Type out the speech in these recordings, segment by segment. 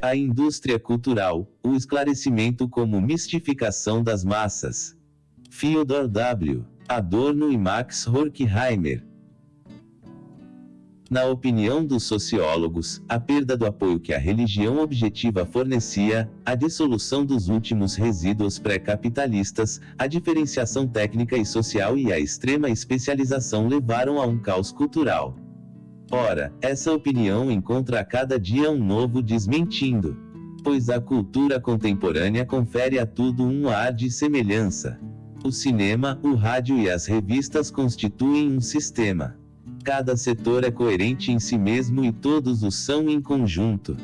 A indústria cultural, o esclarecimento como mistificação das massas. Fyodor W. Adorno e Max Horkheimer. Na opinião dos sociólogos, a perda do apoio que a religião objetiva fornecia, a dissolução dos últimos resíduos pré-capitalistas, a diferenciação técnica e social e a extrema especialização levaram a um caos cultural. Ora, essa opinião encontra a cada dia um novo desmentindo. Pois a cultura contemporânea confere a tudo um ar de semelhança. O cinema, o rádio e as revistas constituem um sistema. Cada setor é coerente em si mesmo e todos os são em conjunto.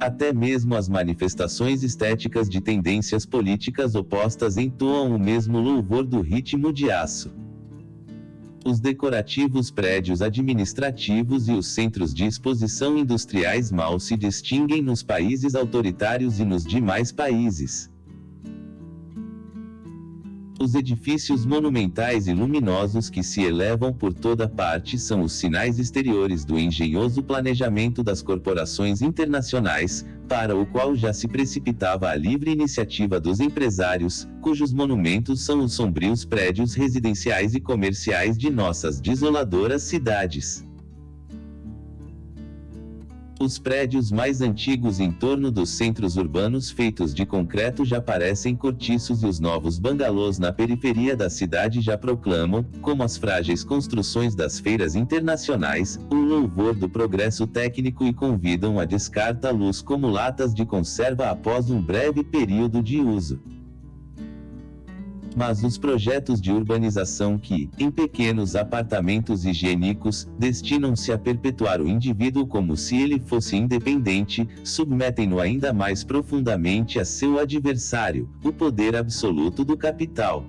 Até mesmo as manifestações estéticas de tendências políticas opostas entoam o mesmo louvor do ritmo de aço. Os decorativos prédios administrativos e os centros de exposição industriais mal se distinguem nos países autoritários e nos demais países. Os edifícios monumentais e luminosos que se elevam por toda parte são os sinais exteriores do engenhoso planejamento das corporações internacionais, para o qual já se precipitava a livre iniciativa dos empresários, cujos monumentos são os sombrios prédios residenciais e comerciais de nossas desoladoras cidades. Os prédios mais antigos em torno dos centros urbanos feitos de concreto já parecem cortiços e os novos bangalôs na periferia da cidade já proclamam, como as frágeis construções das feiras internacionais, o louvor do progresso técnico e convidam a descarta-luz como latas de conserva após um breve período de uso. Mas os projetos de urbanização que, em pequenos apartamentos higiênicos, destinam-se a perpetuar o indivíduo como se ele fosse independente, submetem-no ainda mais profundamente a seu adversário, o poder absoluto do capital.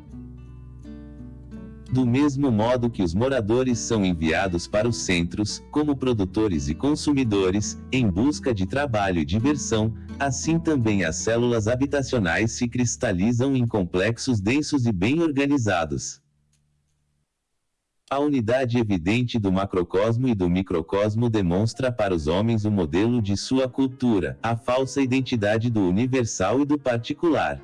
Do mesmo modo que os moradores são enviados para os centros, como produtores e consumidores, em busca de trabalho e diversão, assim também as células habitacionais se cristalizam em complexos densos e bem organizados. A unidade evidente do macrocosmo e do microcosmo demonstra para os homens o modelo de sua cultura, a falsa identidade do universal e do particular.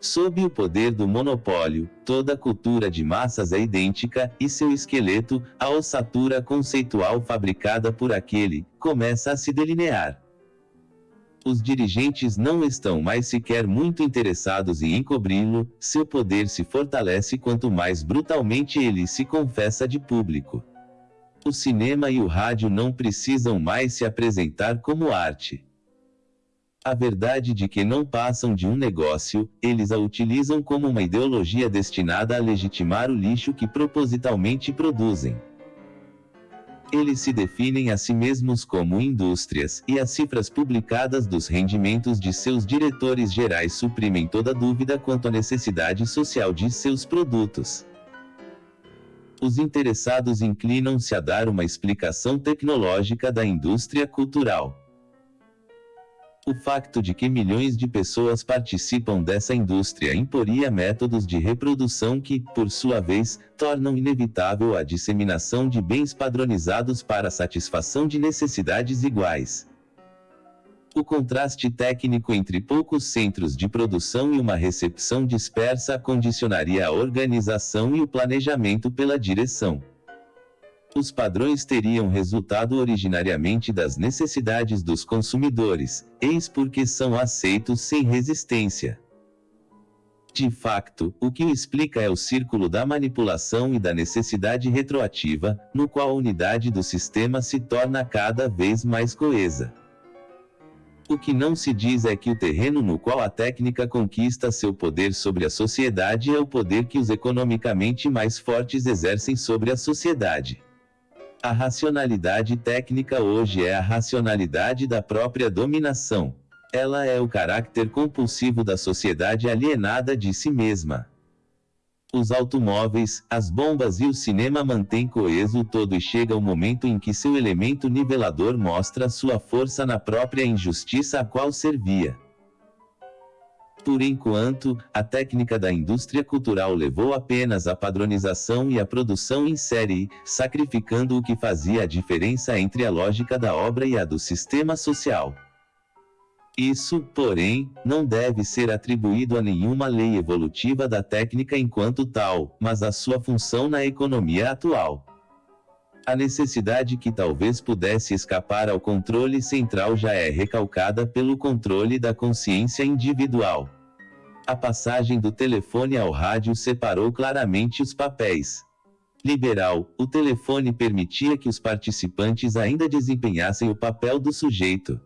Sob o poder do monopólio, toda cultura de massas é idêntica, e seu esqueleto, a ossatura conceitual fabricada por aquele, começa a se delinear. Os dirigentes não estão mais sequer muito interessados em encobri-lo, seu poder se fortalece quanto mais brutalmente ele se confessa de público. O cinema e o rádio não precisam mais se apresentar como arte. A verdade de que não passam de um negócio, eles a utilizam como uma ideologia destinada a legitimar o lixo que propositalmente produzem. Eles se definem a si mesmos como indústrias, e as cifras publicadas dos rendimentos de seus diretores gerais suprimem toda dúvida quanto à necessidade social de seus produtos. Os interessados inclinam-se a dar uma explicação tecnológica da indústria cultural. O facto de que milhões de pessoas participam dessa indústria imporia métodos de reprodução que, por sua vez, tornam inevitável a disseminação de bens padronizados para satisfação de necessidades iguais. O contraste técnico entre poucos centros de produção e uma recepção dispersa condicionaria a organização e o planejamento pela direção. Os padrões teriam resultado originariamente das necessidades dos consumidores, eis porque são aceitos sem resistência. De facto, o que o explica é o círculo da manipulação e da necessidade retroativa, no qual a unidade do sistema se torna cada vez mais coesa. O que não se diz é que o terreno no qual a técnica conquista seu poder sobre a sociedade é o poder que os economicamente mais fortes exercem sobre a sociedade. A racionalidade técnica hoje é a racionalidade da própria dominação. Ela é o caráter compulsivo da sociedade alienada de si mesma. Os automóveis, as bombas e o cinema mantêm coeso todo e chega o momento em que seu elemento nivelador mostra sua força na própria injustiça a qual servia. Por enquanto, a técnica da indústria cultural levou apenas à padronização e à produção em série, sacrificando o que fazia a diferença entre a lógica da obra e a do sistema social. Isso, porém, não deve ser atribuído a nenhuma lei evolutiva da técnica enquanto tal, mas à sua função na economia atual. A necessidade que talvez pudesse escapar ao controle central já é recalcada pelo controle da consciência individual. A passagem do telefone ao rádio separou claramente os papéis. Liberal, o telefone permitia que os participantes ainda desempenhassem o papel do sujeito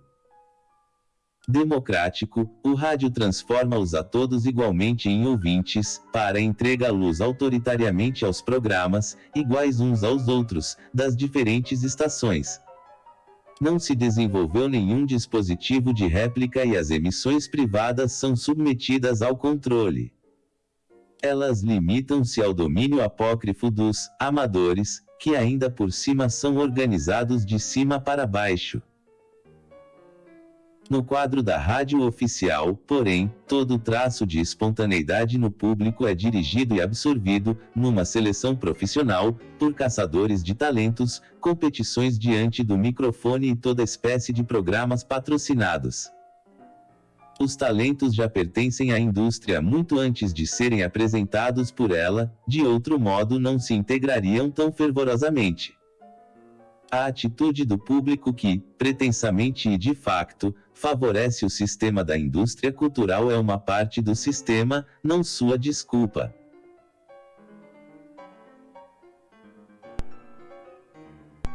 democrático, o rádio transforma-os a todos igualmente em ouvintes, para entrega-los autoritariamente aos programas, iguais uns aos outros, das diferentes estações. Não se desenvolveu nenhum dispositivo de réplica e as emissões privadas são submetidas ao controle. Elas limitam-se ao domínio apócrifo dos amadores, que ainda por cima são organizados de cima para baixo. No quadro da rádio oficial, porém, todo traço de espontaneidade no público é dirigido e absorvido, numa seleção profissional, por caçadores de talentos, competições diante do microfone e toda espécie de programas patrocinados. Os talentos já pertencem à indústria muito antes de serem apresentados por ela, de outro modo não se integrariam tão fervorosamente. A atitude do público que, pretensamente e de facto, favorece o sistema da indústria cultural é uma parte do sistema, não sua desculpa.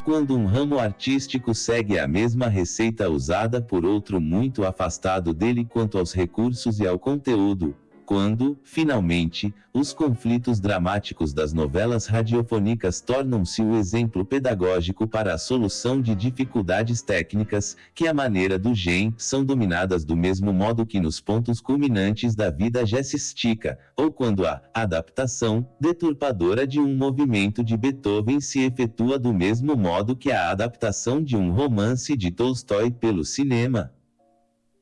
Quando um ramo artístico segue a mesma receita usada por outro muito afastado dele quanto aos recursos e ao conteúdo, quando, finalmente, os conflitos dramáticos das novelas radiofônicas tornam-se o exemplo pedagógico para a solução de dificuldades técnicas, que à maneira do gen, são dominadas do mesmo modo que nos pontos culminantes da vida jazzística, ou quando a adaptação deturpadora de um movimento de Beethoven se efetua do mesmo modo que a adaptação de um romance de Tolstói pelo cinema.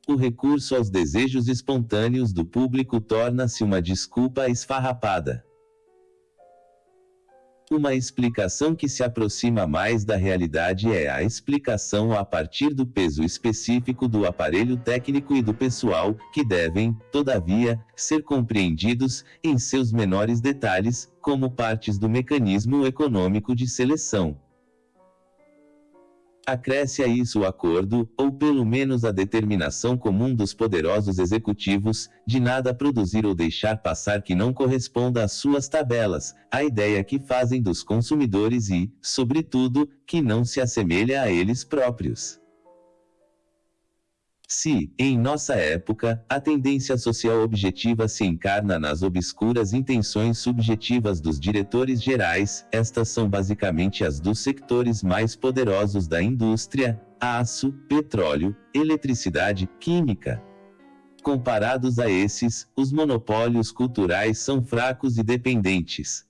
O recurso aos desejos espontâneos do público torna-se uma desculpa esfarrapada. Uma explicação que se aproxima mais da realidade é a explicação a partir do peso específico do aparelho técnico e do pessoal, que devem, todavia, ser compreendidos, em seus menores detalhes, como partes do mecanismo econômico de seleção. Acresce a isso o acordo, ou pelo menos a determinação comum dos poderosos executivos, de nada produzir ou deixar passar que não corresponda às suas tabelas, a ideia que fazem dos consumidores e, sobretudo, que não se assemelha a eles próprios. Se, em nossa época, a tendência social objetiva se encarna nas obscuras intenções subjetivas dos diretores gerais, estas são basicamente as dos sectores mais poderosos da indústria: aço, petróleo, eletricidade, química. Comparados a esses, os monopólios culturais são fracos e dependentes.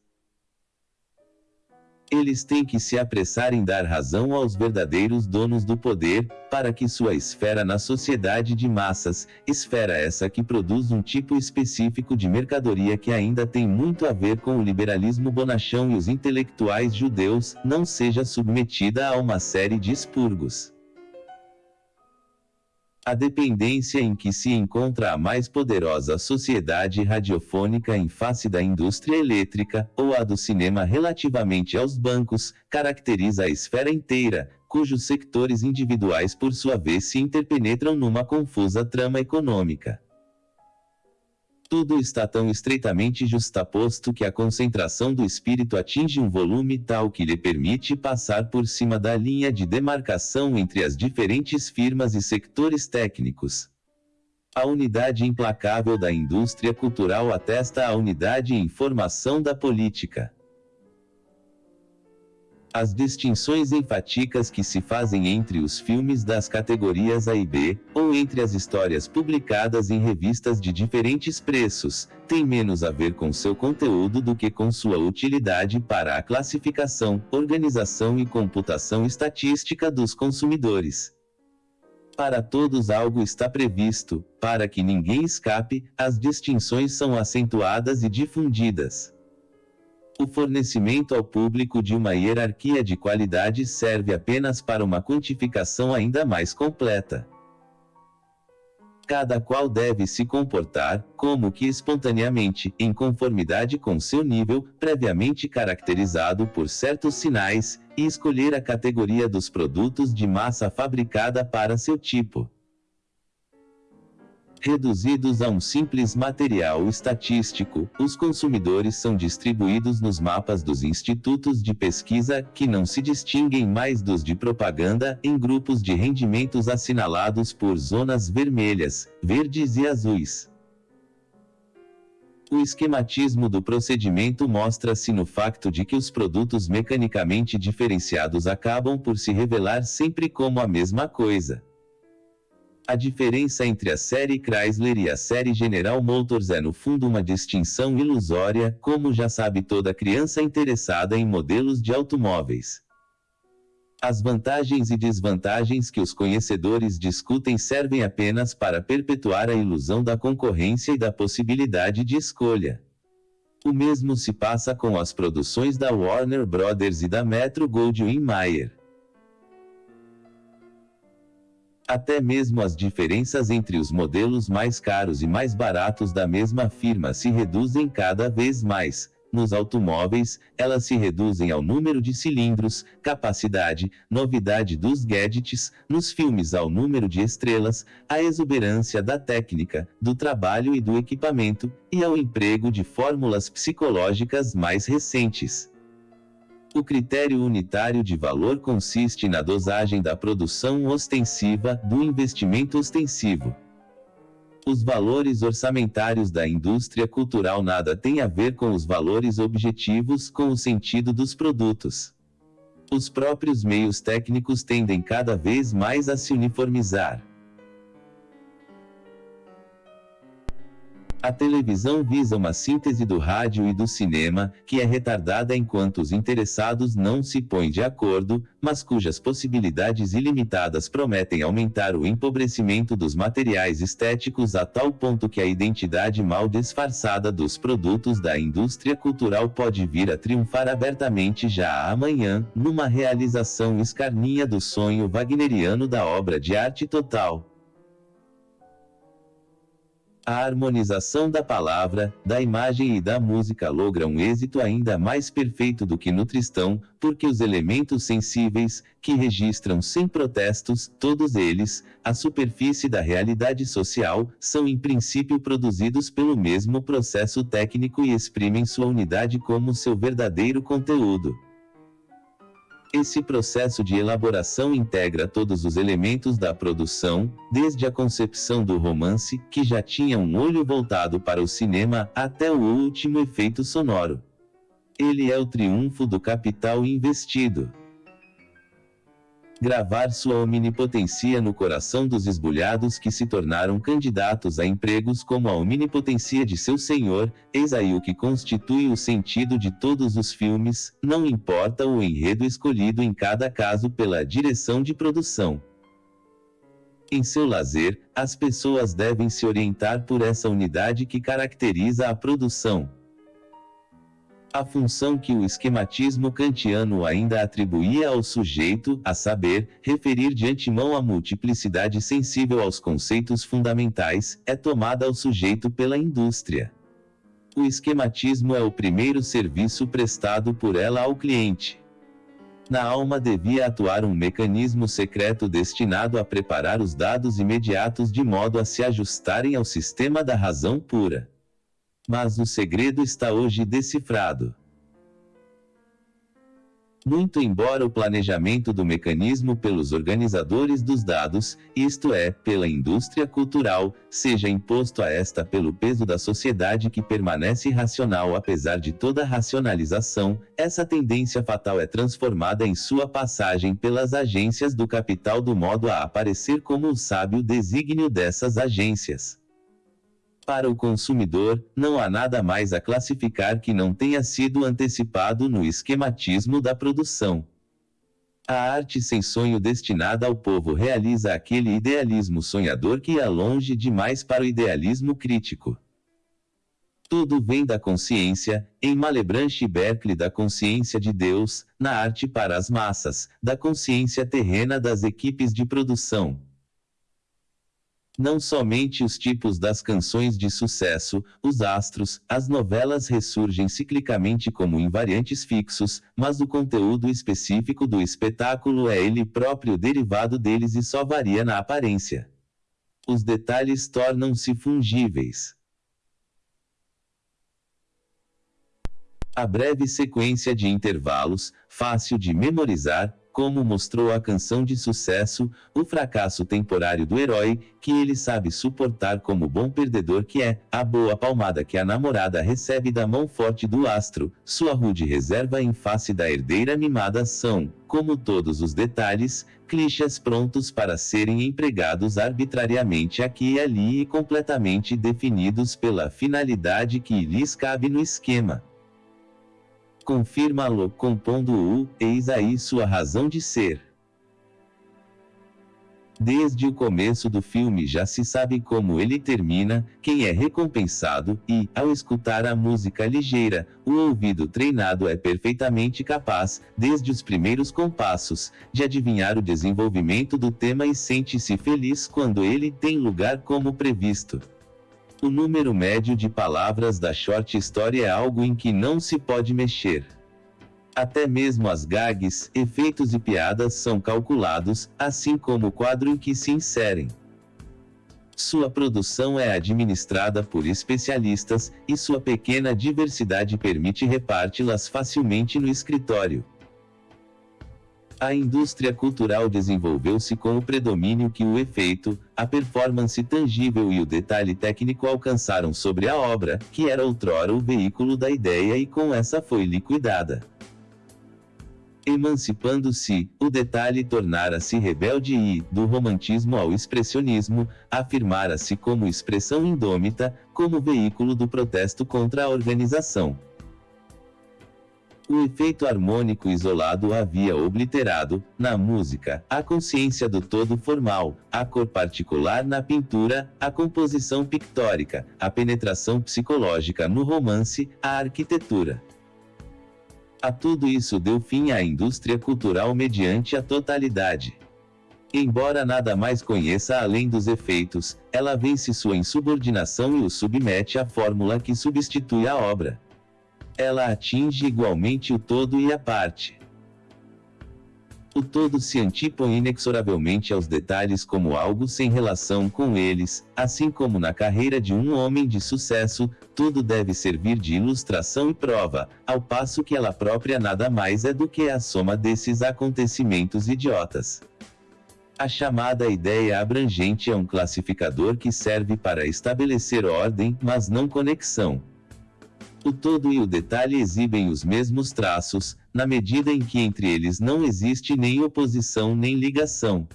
Eles têm que se apressar em dar razão aos verdadeiros donos do poder, para que sua esfera na sociedade de massas, esfera essa que produz um tipo específico de mercadoria que ainda tem muito a ver com o liberalismo bonachão e os intelectuais judeus, não seja submetida a uma série de expurgos. A dependência em que se encontra a mais poderosa sociedade radiofônica em face da indústria elétrica, ou a do cinema relativamente aos bancos, caracteriza a esfera inteira, cujos sectores individuais por sua vez se interpenetram numa confusa trama econômica. Tudo está tão estreitamente justaposto que a concentração do espírito atinge um volume tal que lhe permite passar por cima da linha de demarcação entre as diferentes firmas e sectores técnicos. A unidade implacável da indústria cultural atesta a unidade em formação da política. As distinções enfáticas que se fazem entre os filmes das categorias A e B, ou entre as histórias publicadas em revistas de diferentes preços, têm menos a ver com seu conteúdo do que com sua utilidade para a classificação, organização e computação estatística dos consumidores. Para todos algo está previsto, para que ninguém escape, as distinções são acentuadas e difundidas. O fornecimento ao público de uma hierarquia de qualidade serve apenas para uma quantificação ainda mais completa. Cada qual deve se comportar, como que espontaneamente, em conformidade com seu nível, previamente caracterizado por certos sinais, e escolher a categoria dos produtos de massa fabricada para seu tipo reduzidos a um simples material estatístico, os consumidores são distribuídos nos mapas dos institutos de pesquisa, que não se distinguem mais dos de propaganda, em grupos de rendimentos assinalados por zonas vermelhas, verdes e azuis. O esquematismo do procedimento mostra-se no facto de que os produtos mecanicamente diferenciados acabam por se revelar sempre como a mesma coisa. A diferença entre a série Chrysler e a série General Motors é no fundo uma distinção ilusória, como já sabe toda criança interessada em modelos de automóveis. As vantagens e desvantagens que os conhecedores discutem servem apenas para perpetuar a ilusão da concorrência e da possibilidade de escolha. O mesmo se passa com as produções da Warner Brothers e da Metro Goldwyn Mayer. Até mesmo as diferenças entre os modelos mais caros e mais baratos da mesma firma se reduzem cada vez mais. Nos automóveis, elas se reduzem ao número de cilindros, capacidade, novidade dos gadgets, nos filmes ao número de estrelas, à exuberância da técnica, do trabalho e do equipamento, e ao emprego de fórmulas psicológicas mais recentes. O critério unitário de valor consiste na dosagem da produção ostensiva do investimento ostensivo. Os valores orçamentários da indústria cultural nada têm a ver com os valores objetivos com o sentido dos produtos. Os próprios meios técnicos tendem cada vez mais a se uniformizar. A televisão visa uma síntese do rádio e do cinema, que é retardada enquanto os interessados não se põem de acordo, mas cujas possibilidades ilimitadas prometem aumentar o empobrecimento dos materiais estéticos a tal ponto que a identidade mal disfarçada dos produtos da indústria cultural pode vir a triunfar abertamente já amanhã, numa realização escarninha do sonho wagneriano da obra de arte total. A harmonização da palavra, da imagem e da música logra um êxito ainda mais perfeito do que no Tristão, porque os elementos sensíveis, que registram sem protestos, todos eles, a superfície da realidade social, são em princípio produzidos pelo mesmo processo técnico e exprimem sua unidade como seu verdadeiro conteúdo. Esse processo de elaboração integra todos os elementos da produção, desde a concepção do romance, que já tinha um olho voltado para o cinema, até o último efeito sonoro. Ele é o triunfo do capital investido gravar sua omnipotência no coração dos esbulhados que se tornaram candidatos a empregos como a omnipotência de seu senhor, eis aí o que constitui o sentido de todos os filmes, não importa o enredo escolhido em cada caso pela direção de produção. Em seu lazer, as pessoas devem se orientar por essa unidade que caracteriza a produção a função que o esquematismo kantiano ainda atribuía ao sujeito, a saber, referir de antemão a multiplicidade sensível aos conceitos fundamentais, é tomada ao sujeito pela indústria. O esquematismo é o primeiro serviço prestado por ela ao cliente. Na alma devia atuar um mecanismo secreto destinado a preparar os dados imediatos de modo a se ajustarem ao sistema da razão pura. Mas o segredo está hoje decifrado. Muito embora o planejamento do mecanismo pelos organizadores dos dados, isto é, pela indústria cultural, seja imposto a esta pelo peso da sociedade que permanece racional apesar de toda racionalização, essa tendência fatal é transformada em sua passagem pelas agências do capital do modo a aparecer como o sábio desígnio dessas agências. Para o consumidor, não há nada mais a classificar que não tenha sido antecipado no esquematismo da produção. A arte sem sonho destinada ao povo realiza aquele idealismo sonhador que ia longe demais para o idealismo crítico. Tudo vem da consciência, em Malebranche Berkeley da consciência de Deus, na arte para as massas, da consciência terrena das equipes de produção. Não somente os tipos das canções de sucesso, os astros, as novelas ressurgem ciclicamente como invariantes fixos, mas o conteúdo específico do espetáculo é ele próprio derivado deles e só varia na aparência. Os detalhes tornam-se fungíveis. A breve sequência de intervalos, fácil de memorizar, como mostrou a canção de sucesso, o fracasso temporário do herói, que ele sabe suportar como bom perdedor que é, a boa palmada que a namorada recebe da mão forte do astro, sua rude reserva em face da herdeira mimada são, como todos os detalhes, clichês prontos para serem empregados arbitrariamente aqui e ali e completamente definidos pela finalidade que lhes cabe no esquema. Confirma-lo compondo-o, eis aí sua razão de ser. Desde o começo do filme já se sabe como ele termina, quem é recompensado, e, ao escutar a música ligeira, o ouvido treinado é perfeitamente capaz, desde os primeiros compassos, de adivinhar o desenvolvimento do tema e sente-se feliz quando ele tem lugar como previsto. O número médio de palavras da short story é algo em que não se pode mexer. Até mesmo as gags, efeitos e piadas são calculados, assim como o quadro em que se inserem. Sua produção é administrada por especialistas, e sua pequena diversidade permite reparti-las facilmente no escritório. A indústria cultural desenvolveu-se com o predomínio que o efeito, a performance tangível e o detalhe técnico alcançaram sobre a obra, que era outrora o veículo da ideia e com essa foi liquidada. Emancipando-se, o detalhe tornara-se rebelde e, do romantismo ao expressionismo, afirmara-se como expressão indômita, como veículo do protesto contra a organização. O efeito harmônico isolado havia obliterado, na música, a consciência do todo formal, a cor particular na pintura, a composição pictórica, a penetração psicológica no romance, a arquitetura. A tudo isso deu fim à indústria cultural mediante a totalidade. Embora nada mais conheça além dos efeitos, ela vence sua insubordinação e o submete à fórmula que substitui a obra ela atinge igualmente o todo e a parte. O todo se antipõe inexoravelmente aos detalhes como algo sem relação com eles, assim como na carreira de um homem de sucesso, tudo deve servir de ilustração e prova, ao passo que ela própria nada mais é do que a soma desses acontecimentos idiotas. A chamada ideia abrangente é um classificador que serve para estabelecer ordem, mas não conexão. O todo e o detalhe exibem os mesmos traços, na medida em que entre eles não existe nem oposição nem ligação.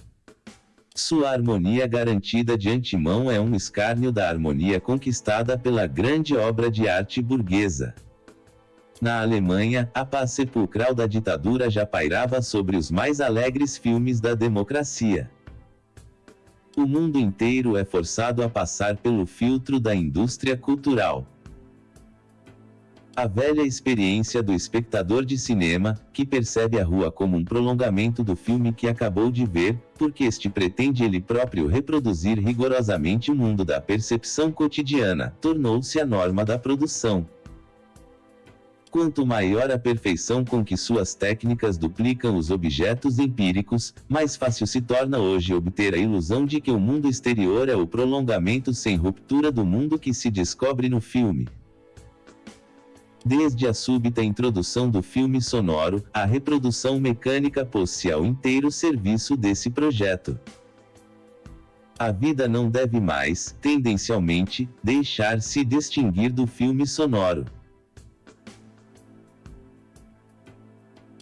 Sua harmonia garantida de antemão é um escárnio da harmonia conquistada pela grande obra de arte burguesa. Na Alemanha, a paz sepulcral da ditadura já pairava sobre os mais alegres filmes da democracia. O mundo inteiro é forçado a passar pelo filtro da indústria cultural. A velha experiência do espectador de cinema, que percebe a rua como um prolongamento do filme que acabou de ver, porque este pretende ele próprio reproduzir rigorosamente o mundo da percepção cotidiana, tornou-se a norma da produção. Quanto maior a perfeição com que suas técnicas duplicam os objetos empíricos, mais fácil se torna hoje obter a ilusão de que o mundo exterior é o prolongamento sem ruptura do mundo que se descobre no filme. Desde a súbita introdução do filme sonoro, a reprodução mecânica pôs-se ao inteiro serviço desse projeto. A vida não deve mais, tendencialmente, deixar-se distinguir do filme sonoro.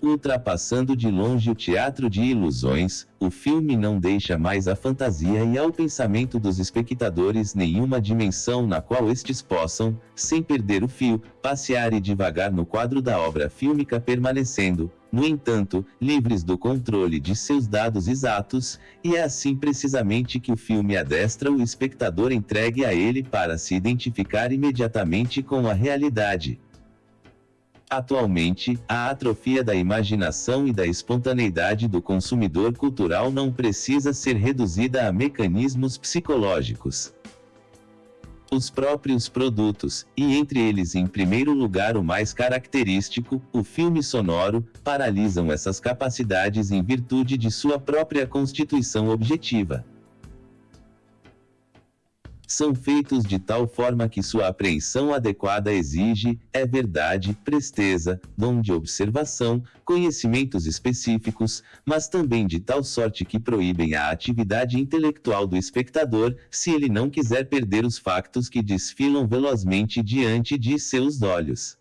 Ultrapassando de longe o teatro de ilusões, o filme não deixa mais à fantasia e ao pensamento dos espectadores nenhuma dimensão na qual estes possam, sem perder o fio, passear e divagar no quadro da obra fílmica permanecendo, no entanto, livres do controle de seus dados exatos, e é assim precisamente que o filme adestra o espectador entregue a ele para se identificar imediatamente com a realidade. Atualmente, a atrofia da imaginação e da espontaneidade do consumidor cultural não precisa ser reduzida a mecanismos psicológicos. Os próprios produtos, e entre eles em primeiro lugar o mais característico, o filme sonoro, paralisam essas capacidades em virtude de sua própria constituição objetiva são feitos de tal forma que sua apreensão adequada exige, é verdade, presteza, dom de observação, conhecimentos específicos, mas também de tal sorte que proíbem a atividade intelectual do espectador, se ele não quiser perder os factos que desfilam velozmente diante de seus olhos.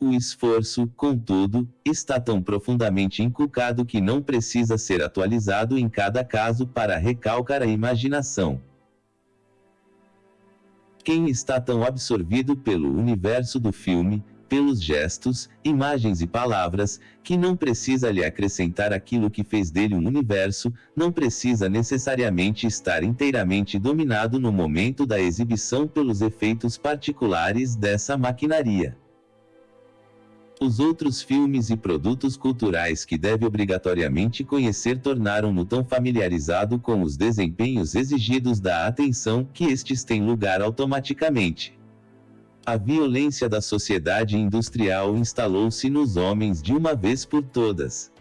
O esforço, contudo, está tão profundamente inculcado que não precisa ser atualizado em cada caso para recalcar a imaginação. Quem está tão absorvido pelo universo do filme, pelos gestos, imagens e palavras, que não precisa lhe acrescentar aquilo que fez dele um universo, não precisa necessariamente estar inteiramente dominado no momento da exibição pelos efeitos particulares dessa maquinaria. Os outros filmes e produtos culturais que deve obrigatoriamente conhecer tornaram-no tão familiarizado com os desempenhos exigidos da atenção que estes têm lugar automaticamente. A violência da sociedade industrial instalou-se nos homens de uma vez por todas.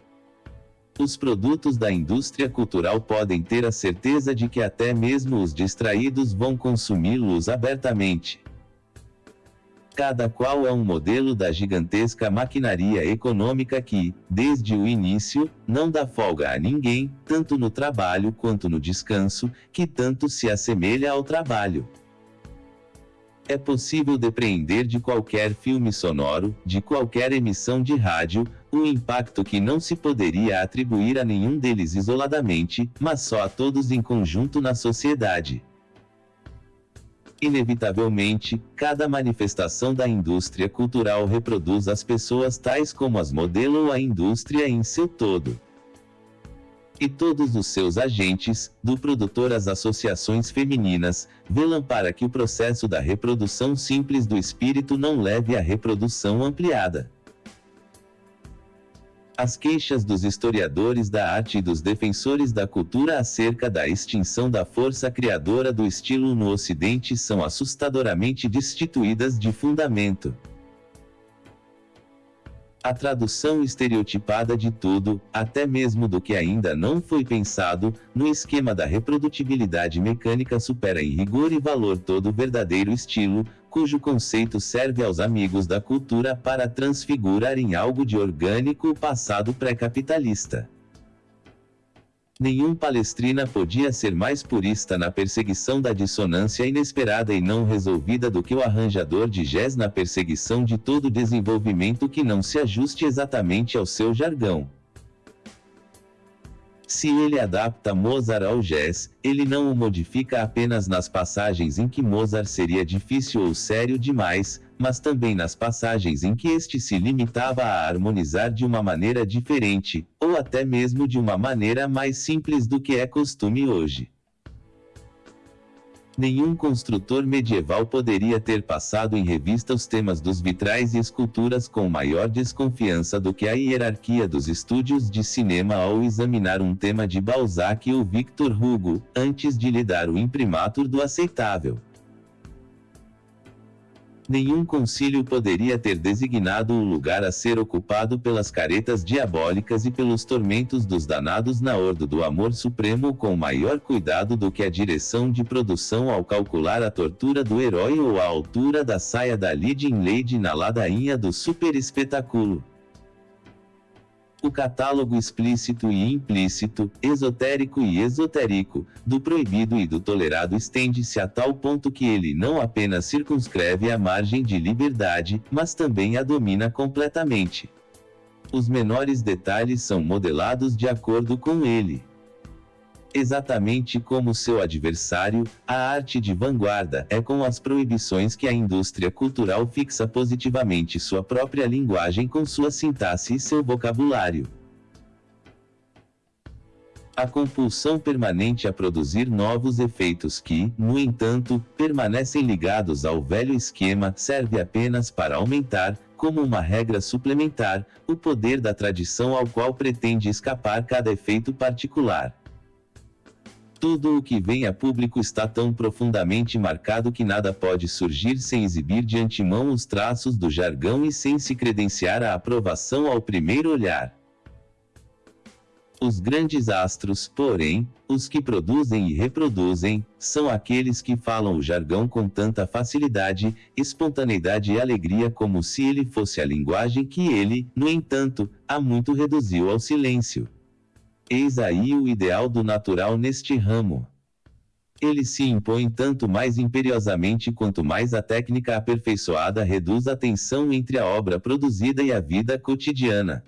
Os produtos da indústria cultural podem ter a certeza de que até mesmo os distraídos vão consumi-los abertamente. Cada qual é um modelo da gigantesca maquinaria econômica que, desde o início, não dá folga a ninguém, tanto no trabalho quanto no descanso, que tanto se assemelha ao trabalho. É possível depreender de qualquer filme sonoro, de qualquer emissão de rádio, um impacto que não se poderia atribuir a nenhum deles isoladamente, mas só a todos em conjunto na sociedade. Inevitavelmente, cada manifestação da indústria cultural reproduz as pessoas tais como as modelam a indústria em seu todo. E todos os seus agentes, do produtor às associações femininas, velam para que o processo da reprodução simples do espírito não leve à reprodução ampliada. As queixas dos historiadores da arte e dos defensores da cultura acerca da extinção da força criadora do estilo no Ocidente são assustadoramente destituídas de fundamento. A tradução estereotipada de tudo, até mesmo do que ainda não foi pensado, no esquema da reprodutibilidade mecânica supera em rigor e valor todo o verdadeiro estilo, cujo conceito serve aos amigos da cultura para transfigurar em algo de orgânico o passado pré-capitalista. Nenhum palestrina podia ser mais purista na perseguição da dissonância inesperada e não resolvida do que o arranjador de jazz na perseguição de todo desenvolvimento que não se ajuste exatamente ao seu jargão. Se ele adapta Mozart ao jazz, ele não o modifica apenas nas passagens em que Mozart seria difícil ou sério demais, mas também nas passagens em que este se limitava a harmonizar de uma maneira diferente, ou até mesmo de uma maneira mais simples do que é costume hoje. Nenhum construtor medieval poderia ter passado em revista os temas dos vitrais e esculturas com maior desconfiança do que a hierarquia dos estúdios de cinema ao examinar um tema de Balzac ou Victor Hugo, antes de lhe dar o imprimatur do aceitável. Nenhum concílio poderia ter designado o lugar a ser ocupado pelas caretas diabólicas e pelos tormentos dos danados na ordo do amor supremo com maior cuidado do que a direção de produção ao calcular a tortura do herói ou a altura da saia da leading lady na ladainha do super espetáculo. O catálogo explícito e implícito, esotérico e esotérico, do proibido e do tolerado estende-se a tal ponto que ele não apenas circunscreve a margem de liberdade, mas também a domina completamente. Os menores detalhes são modelados de acordo com ele. Exatamente como seu adversário, a arte de vanguarda é com as proibições que a indústria cultural fixa positivamente sua própria linguagem com sua sintaxe e seu vocabulário. A compulsão permanente a produzir novos efeitos que, no entanto, permanecem ligados ao velho esquema serve apenas para aumentar, como uma regra suplementar, o poder da tradição ao qual pretende escapar cada efeito particular. Tudo o que vem a público está tão profundamente marcado que nada pode surgir sem exibir de antemão os traços do jargão e sem se credenciar a aprovação ao primeiro olhar. Os grandes astros, porém, os que produzem e reproduzem, são aqueles que falam o jargão com tanta facilidade, espontaneidade e alegria como se ele fosse a linguagem que ele, no entanto, há muito reduziu ao silêncio. Eis aí o ideal do natural neste ramo. Ele se impõe tanto mais imperiosamente quanto mais a técnica aperfeiçoada reduz a tensão entre a obra produzida e a vida cotidiana.